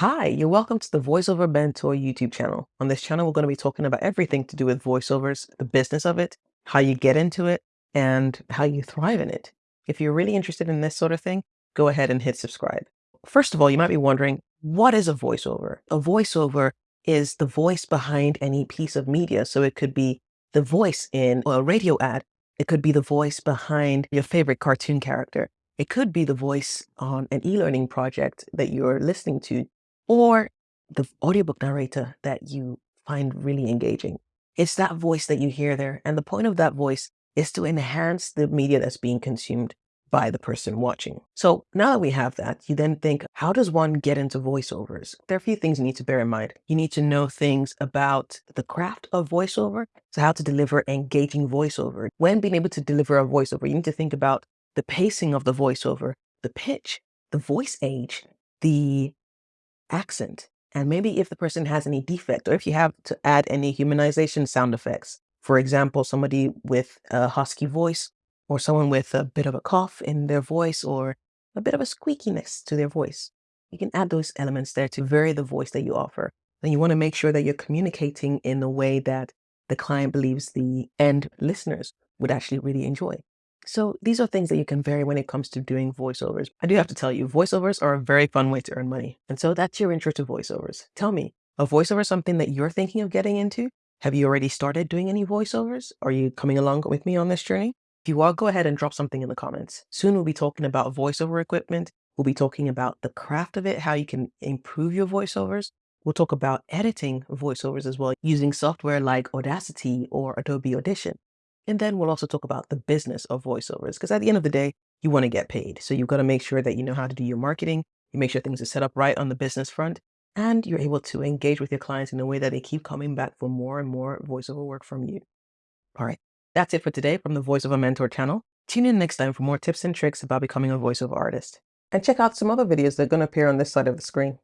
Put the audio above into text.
Hi, you're welcome to the VoiceOver Mentor YouTube channel. On this channel, we're going to be talking about everything to do with voiceovers, the business of it, how you get into it, and how you thrive in it. If you're really interested in this sort of thing, go ahead and hit subscribe. First of all, you might be wondering, what is a voiceover? A voiceover is the voice behind any piece of media. So it could be the voice in a radio ad. It could be the voice behind your favorite cartoon character. It could be the voice on an e-learning project that you're listening to or the audiobook narrator that you find really engaging. It's that voice that you hear there. And the point of that voice is to enhance the media that's being consumed by the person watching. So now that we have that, you then think, how does one get into voiceovers? There are a few things you need to bear in mind. You need to know things about the craft of voiceover, so how to deliver engaging voiceover. When being able to deliver a voiceover, you need to think about the pacing of the voiceover, the pitch, the voice age, the accent. And maybe if the person has any defect or if you have to add any humanization sound effects, for example, somebody with a husky voice or someone with a bit of a cough in their voice or a bit of a squeakiness to their voice. You can add those elements there to vary the voice that you offer. And you want to make sure that you're communicating in a way that the client believes the end listeners would actually really enjoy. So these are things that you can vary when it comes to doing voiceovers. I do have to tell you, voiceovers are a very fun way to earn money. And so that's your intro to voiceovers. Tell me, a voiceover something that you're thinking of getting into? Have you already started doing any voiceovers? Are you coming along with me on this journey? If you are, go ahead and drop something in the comments. Soon we'll be talking about voiceover equipment. We'll be talking about the craft of it, how you can improve your voiceovers. We'll talk about editing voiceovers as well, using software like Audacity or Adobe Audition. And then we'll also talk about the business of voiceovers, because at the end of the day, you want to get paid. So you've got to make sure that you know how to do your marketing, you make sure things are set up right on the business front, and you're able to engage with your clients in a way that they keep coming back for more and more voiceover work from you. All right, that's it for today from the VoiceOver Mentor channel. Tune in next time for more tips and tricks about becoming a voiceover artist. And check out some other videos that are going to appear on this side of the screen.